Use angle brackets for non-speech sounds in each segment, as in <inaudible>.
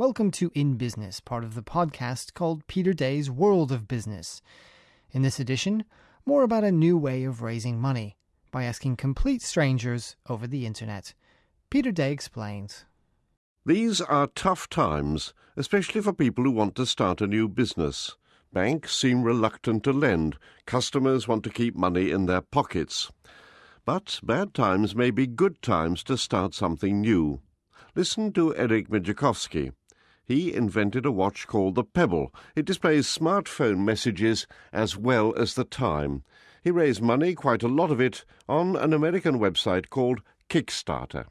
Welcome to In Business, part of the podcast called Peter Day's World of Business. In this edition, more about a new way of raising money by asking complete strangers over the internet. Peter Day explains. These are tough times, especially for people who want to start a new business. Banks seem reluctant to lend. Customers want to keep money in their pockets. But bad times may be good times to start something new. Listen to Eric Migicovsky. He invented a watch called the Pebble. It displays smartphone messages as well as the time. He raised money, quite a lot of it, on an American website called Kickstarter.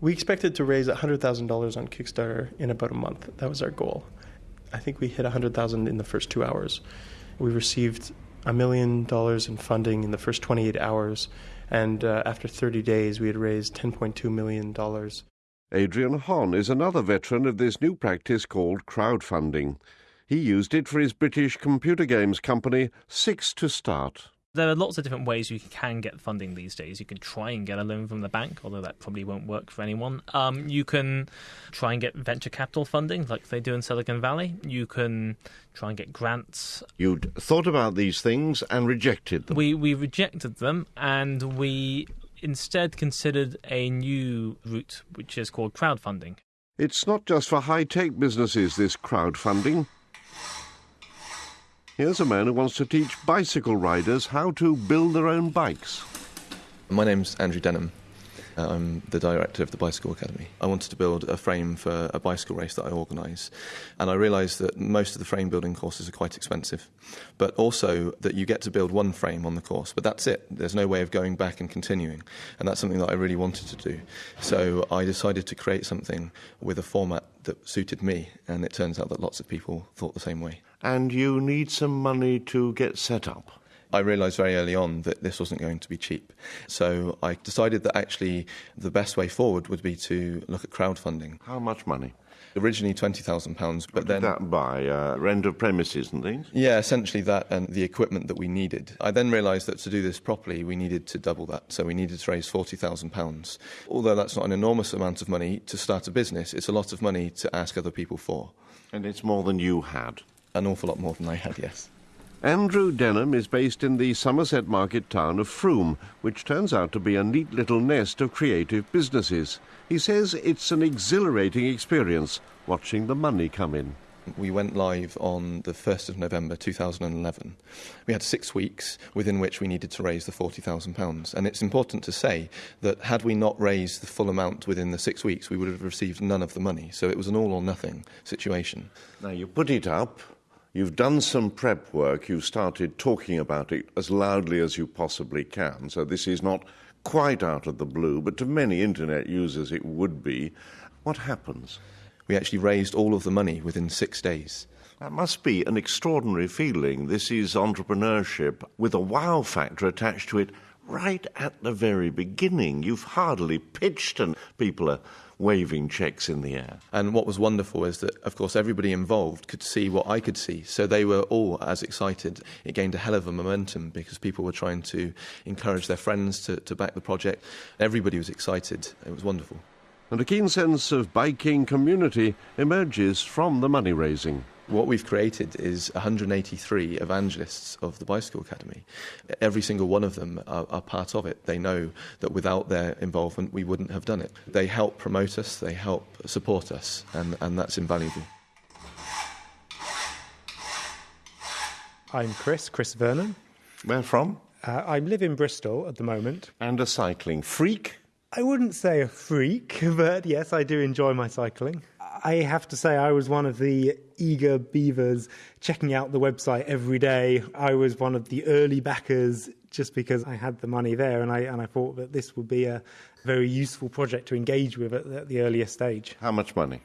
We expected to raise $100,000 on Kickstarter in about a month. That was our goal. I think we hit 100,000 in the first 2 hours. We received a million dollars in funding in the first 28 hours and uh, after 30 days we had raised 10.2 million dollars. Adrian Hon is another veteran of this new practice called crowdfunding. He used it for his British computer games company, Six to Start. There are lots of different ways you can get funding these days. You can try and get a loan from the bank, although that probably won't work for anyone. Um, you can try and get venture capital funding, like they do in Silicon Valley. You can try and get grants. You'd thought about these things and rejected them. We we rejected them, and we instead considered a new route, which is called crowdfunding. It's not just for high tech businesses, this crowdfunding. Here's a man who wants to teach bicycle riders how to build their own bikes. My name's Andrew Denham. Uh, I'm the director of the Bicycle Academy. I wanted to build a frame for a bicycle race that I organise, and I realised that most of the frame building courses are quite expensive, but also that you get to build one frame on the course, but that's it. There's no way of going back and continuing, and that's something that I really wanted to do. So I decided to create something with a format that suited me, and it turns out that lots of people thought the same way. And you need some money to get set up. I realised very early on that this wasn't going to be cheap. So I decided that actually the best way forward would be to look at crowdfunding. How much money? Originally twenty thousand pounds, but then that buy uh, rent of premises and things. Yeah, essentially that and the equipment that we needed. I then realised that to do this properly, we needed to double that. So we needed to raise forty thousand pounds. Although that's not an enormous amount of money to start a business, it's a lot of money to ask other people for. And it's more than you had. An awful lot more than I had, yes. Andrew Denham is based in the Somerset market town of Frome, which turns out to be a neat little nest of creative businesses. He says it's an exhilarating experience watching the money come in. We went live on the 1st of November 2011. We had six weeks within which we needed to raise the £40,000. And it's important to say that had we not raised the full amount within the six weeks, we would have received none of the money. So it was an all or nothing situation. Now, you put it up, You've done some prep work. You've started talking about it as loudly as you possibly can. So this is not quite out of the blue, but to many internet users it would be. What happens? We actually raised all of the money within six days. That must be an extraordinary feeling. This is entrepreneurship with a wow factor attached to it right at the very beginning. You've hardly pitched, and people are waving checks in the air. And what was wonderful is that, of course, everybody involved could see what I could see. So they were all as excited. It gained a hell of a momentum because people were trying to encourage their friends to, to back the project. Everybody was excited. It was wonderful. And a keen sense of biking community emerges from the money raising. What we've created is 183 evangelists of the Bicycle Academy. Every single one of them are, are, part of it. They know that without their involvement, we wouldn't have done it. They help promote us, they help support us, and, and that's invaluable. I'm Chris, Chris Vernon. Where from? Uh, I live in Bristol at the moment. And a cycling freak? I wouldn't say a freak, <laughs> but yes, I do enjoy my cycling. I have to say, I was one of the eager beavers checking out the website every day. I was one of the early backers just because I had the money there, and I and I thought that this would be a very useful project to engage with at the, at the earliest stage. How much money?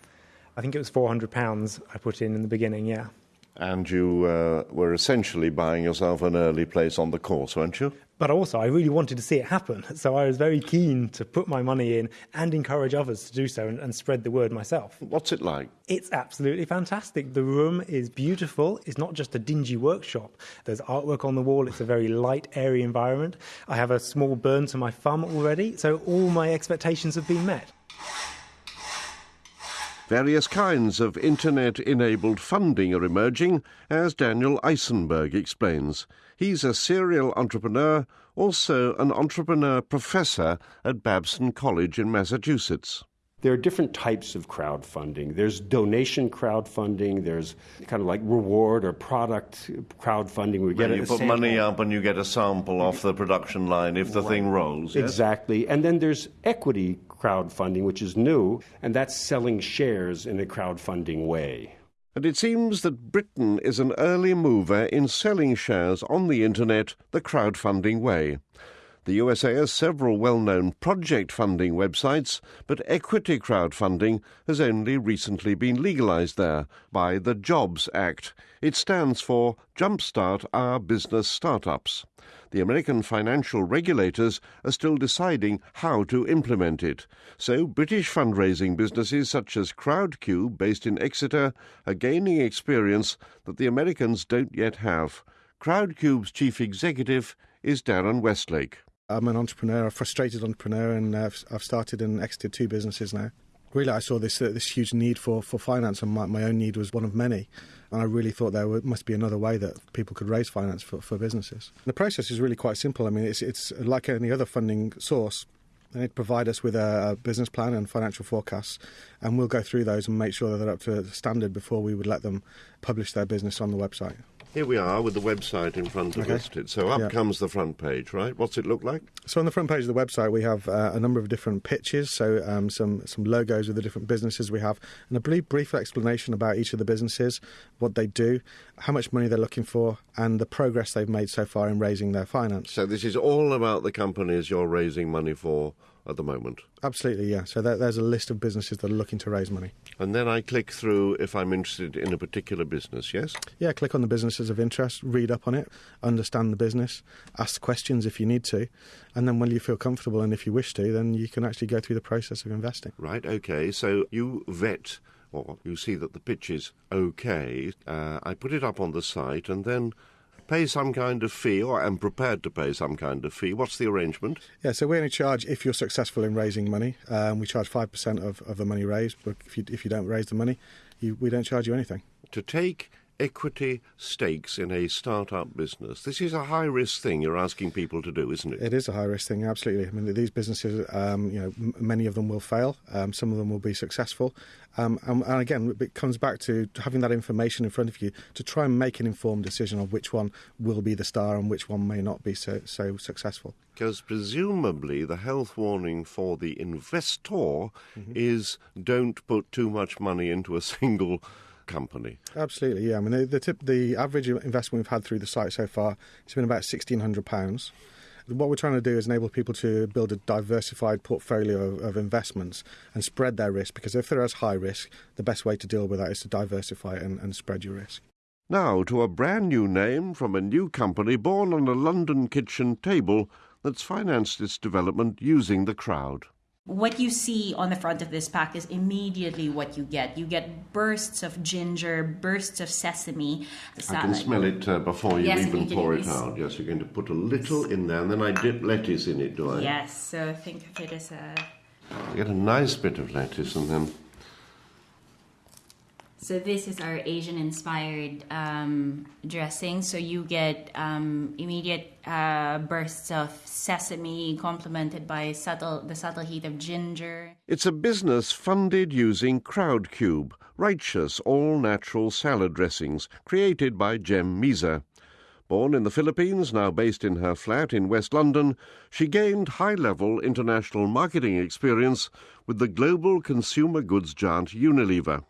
I think it was four hundred pounds I put in in the beginning. Yeah. And you uh, were essentially buying yourself an early place on the course, weren't you? But also, I really wanted to see it happen. <laughs> So I was very keen to put my money in and encourage others to do so and, and, spread the word myself. What's it like? It's absolutely fantastic. The room is beautiful. It's not just a dingy workshop. There's artwork on the wall. It's a very light, airy environment. I have a small burn to my thumb already. So all my expectations have been met. Various kinds of internet enabled funding are emerging, as Daniel Isenberg explains. He's a serial entrepreneur, also an entrepreneur professor at Babson College in Massachusetts. There are different types of crowdfunding. There's donation crowdfunding. There's kind of like reward or product crowdfunding. We get you put sample. money up and you get a sample off the production line if the right. thing rolls. Yes? Exactly. And then there's equity crowdfunding, which is new, and that's selling shares in a crowdfunding way. And it seems that Britain is an early mover in selling shares on the internet the crowdfunding way. The USA has several well known project funding websites, but equity crowdfunding has only recently been legalized there by the Jobs Act. It stands for Jumpstart Our Business Startups. The American financial regulators are still deciding how to implement it. So, British fundraising businesses such as Crowdcube, based in Exeter, are gaining experience that the Americans don't yet have. Crowdcube's chief executive is Darren Westlake. I'm an entrepreneur, a frustrated entrepreneur, and I've, I've started and exited two businesses now. Really, I saw this uh, this huge need for, for finance, and my, my own need was one of many. And I really thought there must be another way that people could raise finance for, for businesses. The process is really quite simple. I mean, it's, it's like any other funding source. They need to provide us with a, a business plan and financial forecasts, and we'll go through those and make sure that they're up to standard before we would let them publish their business on the website. Here we are with the website in front of okay. us. So up yeah. comes the front page, right? What's it look like? So on the front page of the website, we have uh, a number of different pitches. So um, some some logos of the different businesses we have, and a brief, brief explanation about each of the businesses, what they do, how much money they're looking for, and the progress they've made so far in raising their finance. So this is all about the companies you're raising money for at the moment. Absolutely, yeah. So there, there's a list of businesses that are looking to raise money. And then I click through if I'm interested in a particular business, yes? Yeah, click on the businesses of interest, read up on it, understand the business, ask questions if you need to, and then when you feel comfortable and if you wish to, then you can actually go through the process of investing. Right, okay. So you vet or you see that the pitch is okay. Uh, I put it up on the site and then pay some kind of fee or am prepared to pay some kind of fee. What's the arrangement? Yeah, so we only charge if you're successful in raising money. Um, we charge 5% of, of the money raised, but if you, if you don't raise the money, you, we don't charge you anything. To take equity stakes in a startup business. This is a high risk thing you're asking people to do, isn't it? It is a high risk thing, absolutely. I mean, these businesses, um, you know, m- many of them will fail. Um, some of them will be successful. Um, and, and, again, it comes back to having that information in front of you to try and make an informed decision of which one will be the star and which one may not be so, so successful. Because presumably the health warning for the investor mm-hmm. is don't put too much money into a <laughs> single company. Absolutely, yeah. I mean, the, the, tip, the average investment we've had through the site so far has been about £1,600. What we're trying to do is enable people to build a diversified portfolio of, of, investments and spread their risk because if they're high risk, the best way to deal with that is to diversify and, and spread your risk. Now to a brand new name from a new company born on a London kitchen table that's financed its development using the crowd what you see on the front of this pack is immediately what you get. You get bursts of ginger, bursts of sesame. I can smell it uh, before you yes, even pour it out. Yes, you're going to put a little in there, and then I dip lettuce in it, do I? Yes, so I think of it as a. Get a nice bit of lettuce, and then so this is our Asian-inspired um, dressing. So you get um, immediate uh, bursts of sesame, complemented by subtle the subtle heat of ginger. It's a business funded using Crowdcube, righteous all-natural salad dressings created by Jem Misa. Born in the Philippines, now based in her flat in West London, she gained high-level international marketing experience with the global consumer goods giant Unilever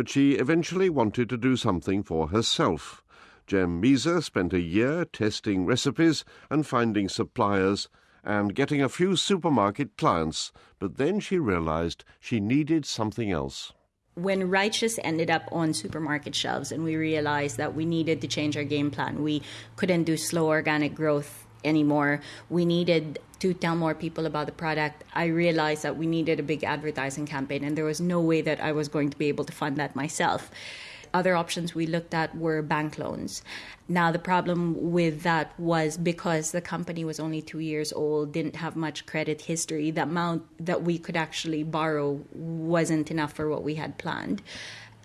but she eventually wanted to do something for herself. Jem Misa spent a year testing recipes and finding suppliers and getting a few supermarket clients, but then she realized she needed something else. When Righteous ended up on supermarket shelves, and we realized that we needed to change our game plan, we couldn't do slow organic growth anymore. We needed to tell more people about the product. I realized that we needed a big advertising campaign, and there was no way that I was going to be able to fund that myself. other options we looked at were bank loans. Now, the problem with that was because the company was only two years old, didn't have much credit history, the amount that we could actually borrow wasn't enough for what we had planned.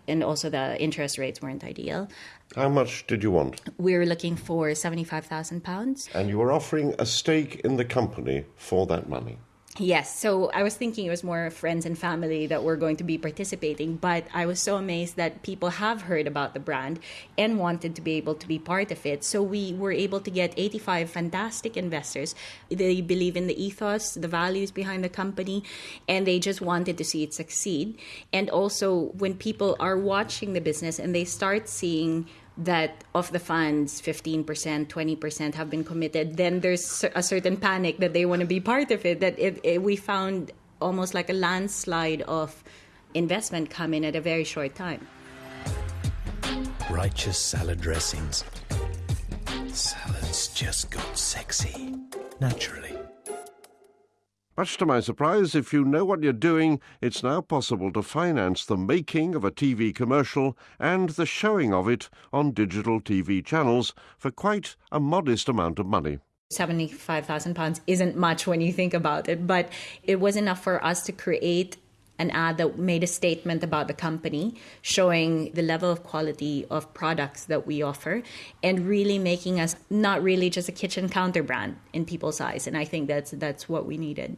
And also, the interest rates weren't ideal. How much did you want? We were looking for £75,000. And you were offering a stake in the company for that money. Yes, so I was thinking it was more friends and family that were going to be participating, but I was so amazed that people have heard about the brand and wanted to be able to be part of it. So we were able to get 85 fantastic investors. They believe in the ethos, the values behind the company, and they just wanted to see it succeed. And also, when people are watching the business and they start seeing that of the funds 15% 20% have been committed then there's a certain panic that they want to be part of it that if, if we found almost like a landslide of investment come in at a very short time. Righteous salad dressings. Salads just got sexy naturally much to my surprise, if you know what you're doing, it's now possible to finance the making of a TV commercial and the showing of it on digital TV channels for quite a modest amount of money. £75,000 isn't much when you think about it, but it was enough for us to create an ad that made a statement about the company, showing the level of quality of products that we offer, and really making us not really just a kitchen counter brand in people's eyes. And I think that's that's what we needed.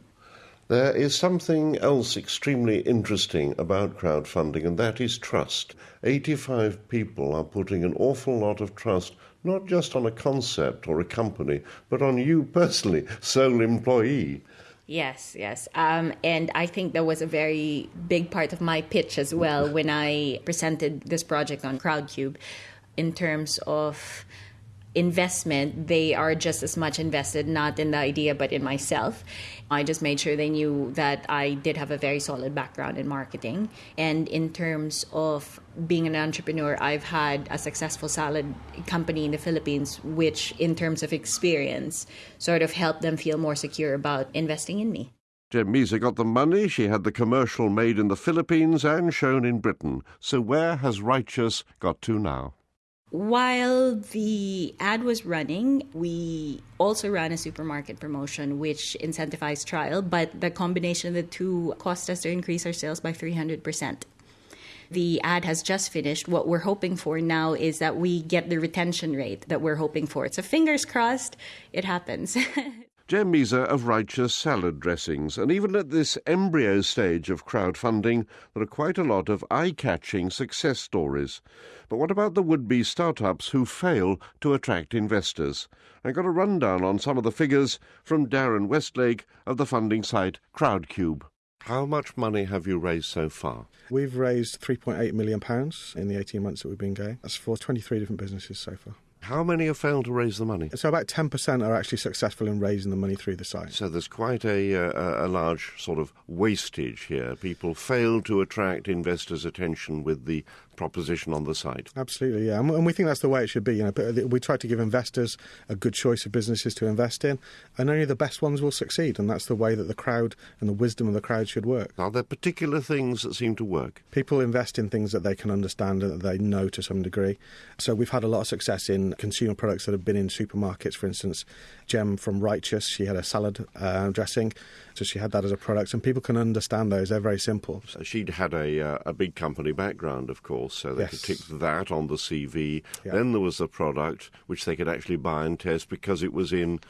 There is something else extremely interesting about crowdfunding, and that is trust. 85 people are putting an awful lot of trust not just on a concept or a company, but on you personally, <laughs> sole employee. Yes, yes. Um, and I think that was a very big part of my pitch as well when I presented this project on Crowdcube in terms of investment, they are just as much invested not in the idea but in myself. I just made sure they knew that I did have a very solid background in marketing. And in terms of being an entrepreneur, I've had a successful salad company in the Philippines, which, in terms of experience, sort of helped them feel more secure about investing in me. Jem Misa got the money, she had the commercial made in the Philippines and shown in Britain. So where has Righteous got to now? While the ad was running, we also ran a supermarket promotion which incentivized trial, but the combination of the two caused us to increase our sales by 300%. The ad has just finished. What we're hoping for now is that we get the retention rate that we're hoping for. So fingers crossed, it happens. <laughs> Jem Misa of Righteous Salad Dressings. And even at this embryo stage of crowdfunding, there are quite a lot of eye catching success stories. But what about the would be startups who fail to attract investors? I got a rundown on some of the figures from Darren Westlake of the funding site Crowdcube. How much money have you raised so far? We've raised £3.8 million in the 18 months that we've been going. That's for 23 different businesses so far. How many have failed to raise the money? So about 10% are actually successful in raising the money through the site. So there's quite a, uh, a large sort of wastage here. People fail to attract investors' attention with the proposition on the site. Absolutely, yeah, and we think that's the way it should be. You know, uh, we try to give investors a good choice of businesses to invest in, and only the best ones will succeed. And that's the way that the crowd and the wisdom of the crowd should work. Are there particular things that seem to work? People invest in things that they can understand and that they know to some degree. So we've had a lot of success in consumer products that have been in supermarkets. For instance, Jem from Righteous, she had a salad uh, dressing, so she had that as a product, and people can understand those. They're very simple. So she'd had a uh, a big company background, of course, so they yes. could tick that on the CV. Yeah. Then there was the product which they could actually buy and test because it was in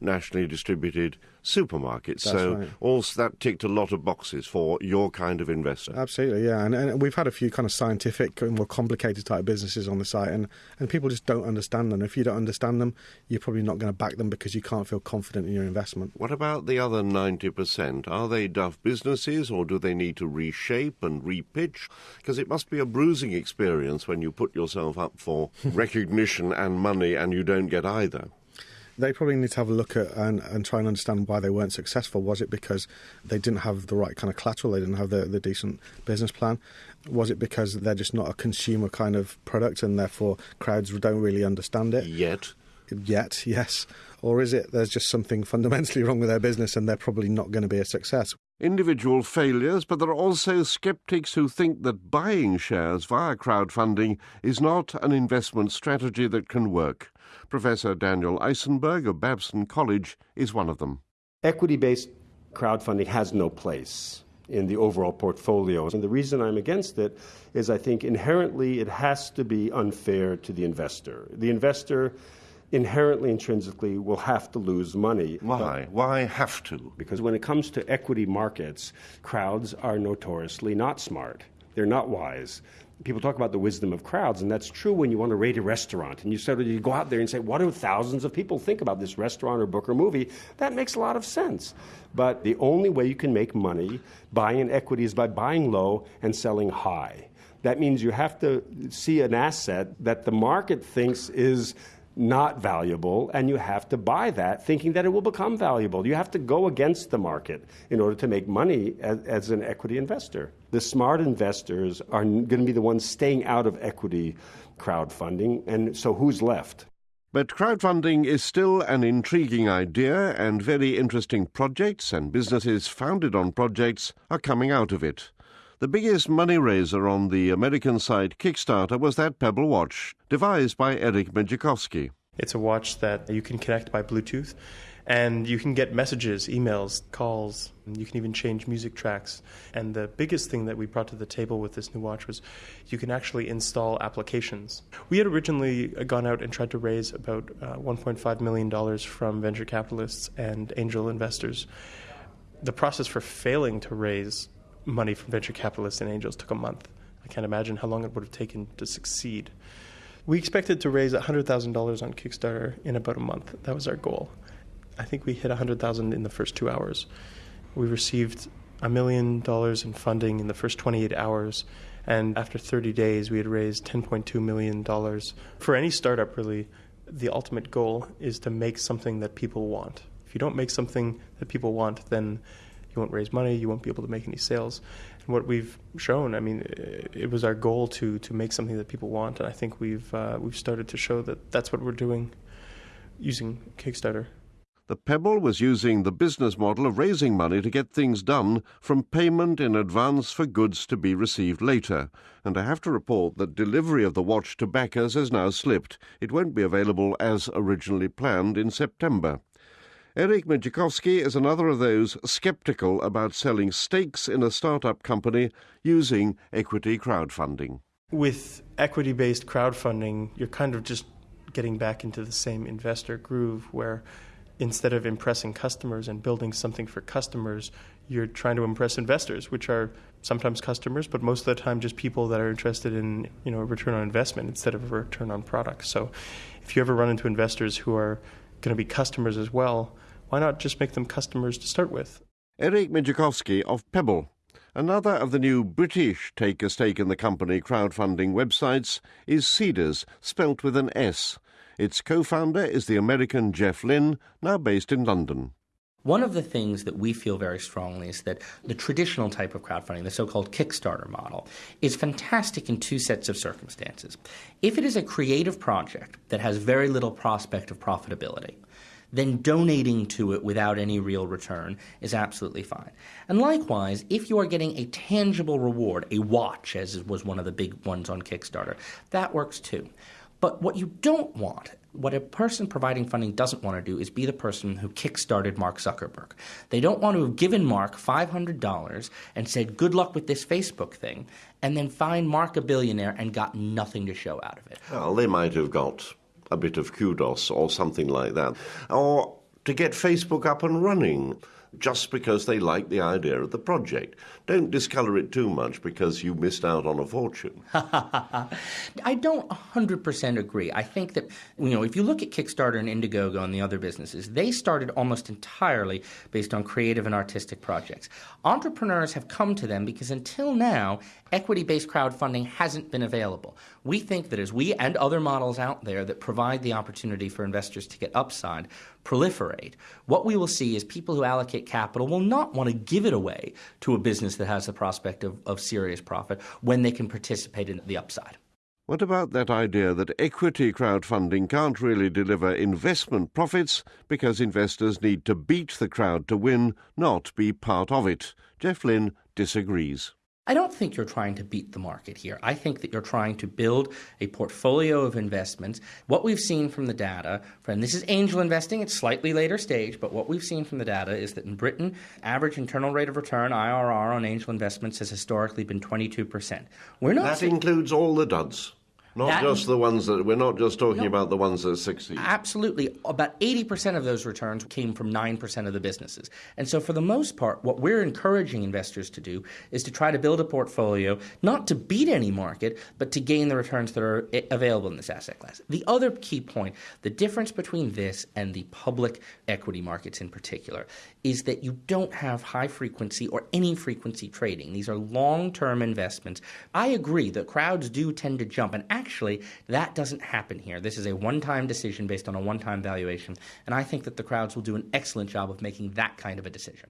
nationally distributed supermarkets. That's so right. also that ticked a lot of boxes for your kind of investor. Absolutely, yeah. And, and, we've had a few kind of scientific and more complicated type businesses on the site, and, and people just don't understand them. If you don't understand them, you're probably not going to back them because you can't feel confident in your investment. What about the other 90%? Are they duff businesses or do they need to reshape and repitch? Because it must be a bruising experience when you put yourself up for <laughs> recognition and money and you don't get either they probably need to have a look at and, and try and understand why they weren't successful. Was it because they didn't have the right kind of collateral? They didn't have the, the decent business plan? Was it because they're just not a consumer kind of product and therefore crowds don't really understand it? Yet. Yet, yes. Or is it there's just something fundamentally wrong with their business and they're probably not going to be a success? individual failures, but there are also skeptics who think that buying shares via crowdfunding is not an investment strategy that can work. Professor Daniel Isenberg of Babson College is one of them. Equity based crowdfunding has no place in the overall portfolio. And the reason I'm against it is I think inherently it has to be unfair to the investor. The investor inherently, intrinsically, will have to lose money. Why? Why have to? Because when it comes to equity markets, crowds are notoriously not smart. They're not wise. People talk about the wisdom of crowds, and that's true when you want to rate a restaurant. And you sort of you go out there and say, "What do thousands of people think about this restaurant or book or movie?" That makes a lot of sense. But the only way you can make money buying an equity is by buying low and selling high. That means you have to see an asset that the market thinks is not valuable, and you have to buy that thinking that it will become valuable. You have to go against the market in order to make money as, as an equity investor. The smart investors are going to be the ones staying out of equity crowdfunding, and so who's left? But crowdfunding is still an intriguing idea, and very interesting projects and businesses founded on projects are coming out of it. The biggest money raiser on the American side Kickstarter was that Pebble watch, devised by Eric Menchikowski. It's a watch that you can connect by Bluetooth, and you can get messages, emails, calls. You can even change music tracks. And the biggest thing that we brought to the table with this new watch was you can actually install applications. We had originally gone out and tried to raise about uh, $1.5 million from venture capitalists and angel investors. The process for failing to raise money from venture capitalists and angels took a month. I can't imagine how long it would have taken to succeed. We expected to raise $100,000 on Kickstarter in about a month. That was our goal. I think we hit 100,000 in the first 2 hours. We received a million dollars in funding in the first 28 hours and after 30 days we had raised 10.2 million dollars. For any startup really, the ultimate goal is to make something that people want. If you don't make something that people want, then you won't raise money, you won't be able to make any sales. And what we've shown, I mean, it was our goal to to make something that people want, and I think we've uh, we've started to show that that's what we're doing using Kickstarter. The Pebble was using the business model of raising money to get things done from payment in advance for goods to be received later. And I have to report that delivery of the watch to backers has now slipped. It won't be available as originally planned in September. Eric Menchikowski is another of those skeptical about selling stakes in a startup company using equity crowdfunding. With equity based crowdfunding, you're kind of just getting back into the same investor groove where instead of impressing customers and building something for customers, you're trying to impress investors, which are sometimes customers, but most of the time just people that are interested in you know a return on investment instead of a return on product. So, if you ever run into investors who are going to be customers as well, why not just make them customers to start with? Eric Menchikowski of Pebble. Another of the new British take a stake in the company crowdfunding websites is Seedrs, spelt with an S. Its co founder is the American Jeff Lynn, now based in London. One of the things that we feel very strongly is that the traditional type of crowdfunding, the so called Kickstarter model, is fantastic in two sets of circumstances. If it is a creative project that has very little prospect of profitability, then donating to it without any real return is absolutely fine. And likewise, if you are getting a tangible reward, a watch, as was one of the big ones on Kickstarter, that works too. But what you don't want, what a person providing funding doesn't want to do is be the person who kickstarted Mark Zuckerberg. They don't want to have given Mark $500 and said, good luck with this Facebook thing, and then find Mark a billionaire and got nothing to show out of it. Well, they might have got a bit of kudos or something like that. Or to get Facebook up and running just because they like the idea of the project. Don't discolour it too much because you missed out on a fortune. <laughs> I don't 100% agree. I think that, you know, if you look at Kickstarter and Indiegogo and the other businesses, they started almost entirely based on creative and artistic projects. Entrepreneurs have come to them because until now, equity based crowdfunding hasn't been available. We think that as we and other models out there that provide the opportunity for investors to get upside proliferate, what we will see is people who allocate capital will not want to give it away to a business that has the prospect of, of serious profit when they can participate in the upside. What about that idea that equity crowdfunding can't really deliver investment profits because investors need to beat the crowd to win, not be part of it? Jeff Lynn disagrees. I don't think you're trying to beat the market here. I think that you're trying to build a portfolio of investments. What we've seen from the data, and this is angel investing, it's slightly later stage, but what we've seen from the data is that in Britain, average internal rate of return, IRR, on angel investments has historically been 22%. We're not that seeing... includes all the duds. Not that, just the ones that we're not just talking no, about the ones that succeed. Absolutely. About 80% of those returns came from 9% of the businesses. And so, for the most part, what we're encouraging investors to do is to try to build a portfolio, not to beat any market, but to gain the returns that are available in this asset class. The other key point the difference between this and the public equity markets in particular is that you don't have high frequency or any frequency trading. These are long term investments. I agree that crowds do tend to jump. And actually, that doesn't happen here. This is a one time decision based on a one time valuation. And I think that the crowds will do an excellent job of making that kind of a decision.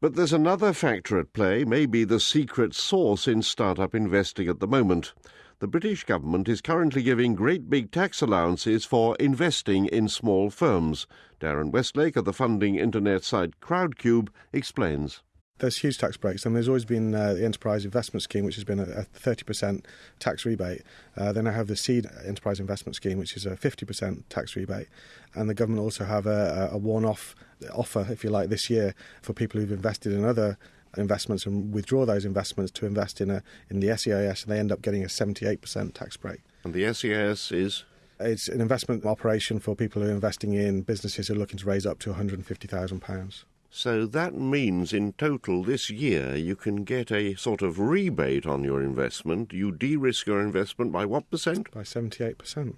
But there's another factor at play, maybe the secret sauce in startup investing at the moment. The British government is currently giving great big tax allowances for investing in small firms. Darren Westlake of the funding internet site Crowdcube explains there's huge tax breaks, I and there's always been uh, the Enterprise Investment Scheme, which has been a, a 30% tax rebate. Uh, then I have the Seed Enterprise Investment Scheme, which is a 50% tax rebate, and the government also have a, a one-off offer, if you like, this year for people who've invested in other investments and withdraw those investments to invest in a in the SEIS, and they end up getting a 78% tax break. And the SEIS is it's an investment operation for people who are investing in businesses who are looking to raise up to £150,000. So that means in total this year you can get a sort of rebate on your investment. You de risk your investment by what percent? By 78%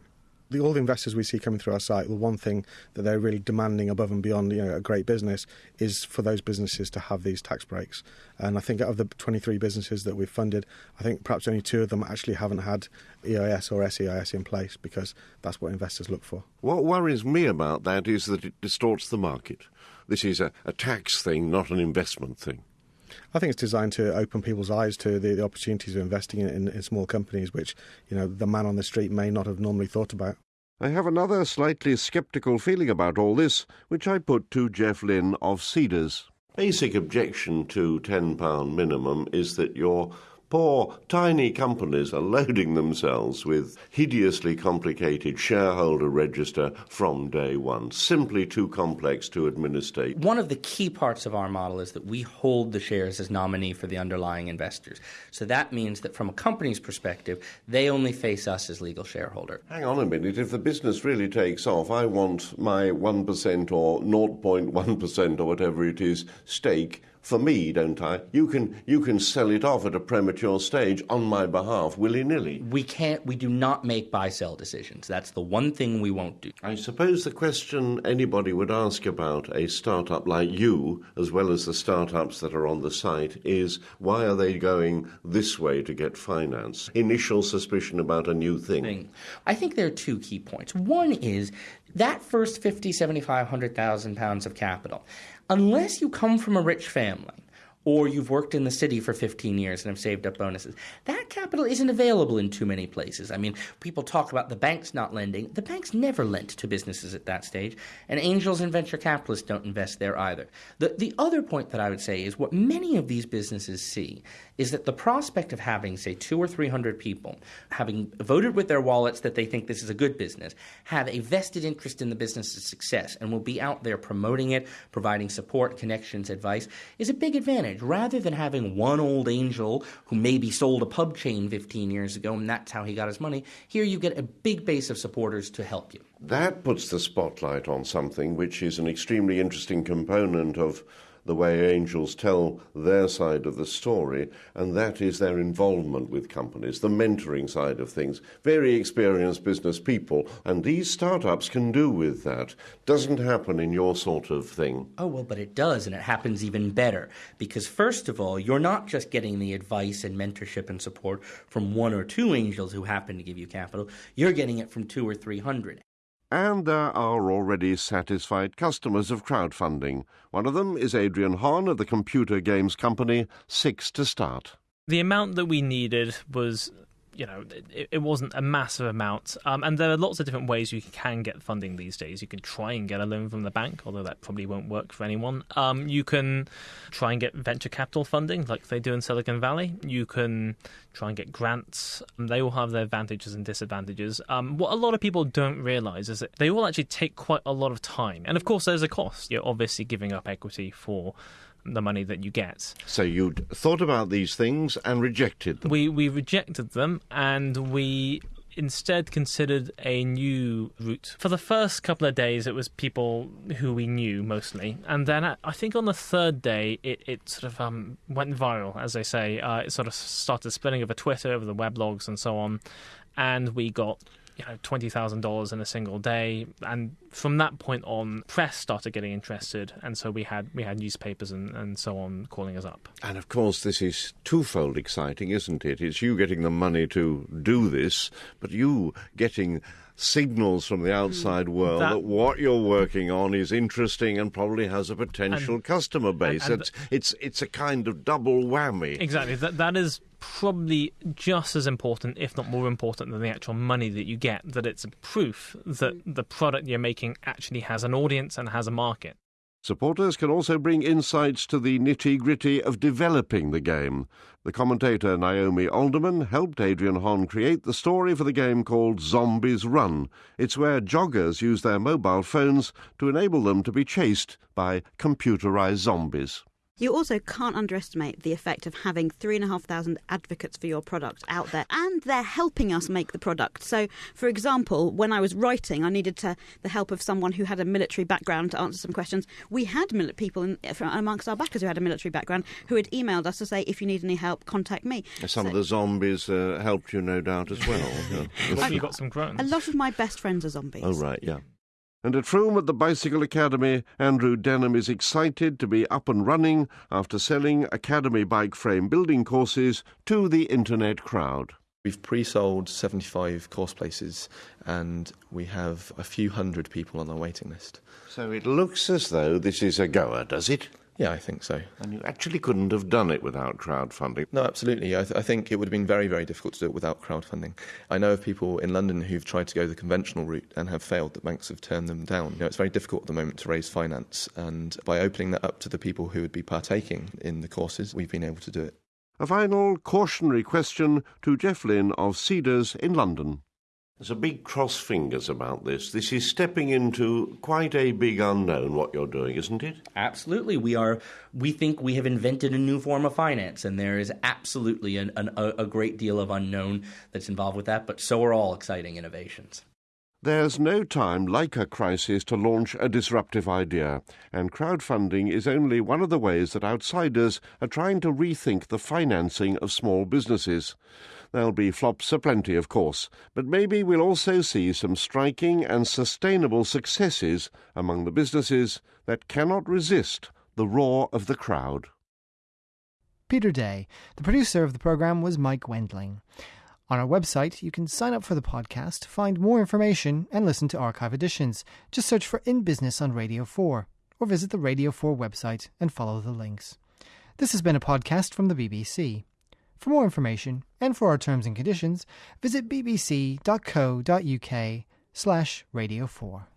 the, all the investors we see coming through our site, the one thing that they're really demanding above and beyond you know, a great business is for those businesses to have these tax breaks. And I think out of the 23 businesses that we've funded, I think perhaps only two of them actually haven't had EIS or SEIS in place because that's what investors look for. What worries me about that is that it distorts the market. This is a, a tax thing, not an investment thing. I think it's designed to open people's eyes to the, the opportunities of investing in, in, in, small companies, which you know the man on the street may not have normally thought about. I have another slightly sceptical feeling about all this, which I put to Jeff Lynn of Seedrs. Basic objection to £10 minimum is that you're Poor, tiny companies are loading themselves with hideously complicated shareholder register from day one, simply too complex to administer. One of the key parts of our model is that we hold the shares as nominee for the underlying investors. So that means that from a company's perspective, they only face us as legal shareholder. Hang on a minute, if the business really takes off, I want my 1% or 0.1% or whatever it is stake for me, don't I? You can you can sell it off at a premature stage on my behalf, willy nilly. We can't. We do not make buy sell decisions. That's the one thing we won't do. I suppose the question anybody would ask about a startup like you, as well as the startups that are on the site, is why are they going this way to get finance? Initial suspicion about a new thing. I think there are two key points. One is that first 50, 75, 100,000 pounds of capital unless you come from a rich family or you've worked in the city for 15 years and have saved up bonuses. That capital isn't available in too many places. I mean, people talk about the banks not lending. The banks never lent to businesses at that stage, and angels and venture capitalists don't invest there either. The, the other point that I would say is what many of these businesses see is that the prospect of having, say, two or three hundred people having voted with their wallets that they think this is a good business, have a vested interest in the business's success, and will be out there promoting it, providing support, connections, advice, is a big advantage. Rather than having one old angel who maybe sold a pub chain 15 years ago and that's how he got his money, here you get a big base of supporters to help you. That puts the spotlight on something which is an extremely interesting component of the way angels tell their side of the story, and that is their involvement with companies, the mentoring side of things. Very experienced business people, and these startups can do with that. Doesn't happen in your sort of thing. Oh, well, but it does, and it happens even better. Because, first of all, you're not just getting the advice and mentorship and support from one or two angels who happen to give you capital, you're getting it from two or three hundred. And there are already satisfied customers of crowdfunding. One of them is Adrian Hon of the computer games company Six to Start. The amount that we needed was you know, it, it wasn't a massive amount. Um, and there are lots of different ways you can get funding these days. You can try and get a loan from the bank, although that probably won't work for anyone. Um, you can try and get venture capital funding, like they do in Silicon Valley. You can try and get grants. They all have their advantages and disadvantages. Um, what a lot of people don't realize is that they all actually take quite a lot of time. And of course, there's a cost. You're obviously giving up equity for the money that you get. So you'd thought about these things and rejected them. We we rejected them and we instead considered a new route. For the first couple of days, it was people who we knew mostly, and then I think on the third day, it, it sort of um, went viral, as they say. Uh, it sort of started spreading over Twitter, over the weblogs, and so on, and we got you know twenty thousand dollars in a single day, and from that point on, press started getting interested, and so we had we had newspapers and, and so on calling us up. And of course, this is twofold exciting, isn't it? It's you getting the money to do this, but you getting signals from the outside world that, that, what you're working on is interesting and probably has a potential and, customer base. And, and it's, it's it's a kind of double whammy. Exactly. That that is probably just as important, if not more important, than the actual money that you get. That it's a proof that the product you're making actually has an audience and has a market. Supporters can also bring insights to the nitty gritty of developing the game. The commentator Naomi Alderman helped Adrian Hon create the story for the game called Zombies Run. It's where joggers use their mobile phones to enable them to be chased by computerized zombies. You also can't underestimate the effect of having three and a half thousand advocates for your product out there, and they're helping us make the product. So, for example, when I was writing, I needed to, the help of someone who had a military background to answer some questions. We had people in, amongst our backers who had a military background who had emailed us to say, if you need any help, contact me. Some so, of the zombies uh, helped you, no doubt, as well. <laughs> yeah. you got some grunts. A lot of my best friends are zombies. Oh, right, yeah. And at Frome at the Bicycle Academy, Andrew Denham is excited to be up and running after selling Academy bike frame building courses to the internet crowd. We've pre sold 75 course places and we have a few hundred people on our waiting list. So it looks as though this is a goer, does it? Yeah, I think so. And you actually couldn't have done it without crowdfunding. No, absolutely. I, th- I, think it would have been very, very difficult to do it without crowdfunding. I know of people in London who've tried to go the conventional route and have failed. That banks have turned them down. You know, it's very difficult at the moment to raise finance, and by opening that up to the people who would be partaking in the courses, we've been able to do it. A final cautionary question to Jeff Lynn of Seedrs in London. There's a big cross fingers about this. This is stepping into quite a big unknown what you're doing, isn't it? Absolutely. We are we think we have invented a new form of finance and there is absolutely an, an, a great deal of unknown that's involved with that, but so are all exciting innovations. There's no time like a crisis to launch a disruptive idea, and crowdfunding is only one of the ways that outsiders are trying to rethink the financing of small businesses. There'll be flops aplenty, of course, but maybe we'll also see some striking and sustainable successes among the businesses that cannot resist the roar of the crowd. Peter Day. The producer of the program was Mike Wendling. On our website, you can sign up for the podcast, find more information, and listen to archive editions. Just search for In Business on Radio 4, or visit the Radio 4 website and follow the links. This has been a podcast from the BBC. For more information and for our terms and conditions, visit bbc.co.uk slash radio 4.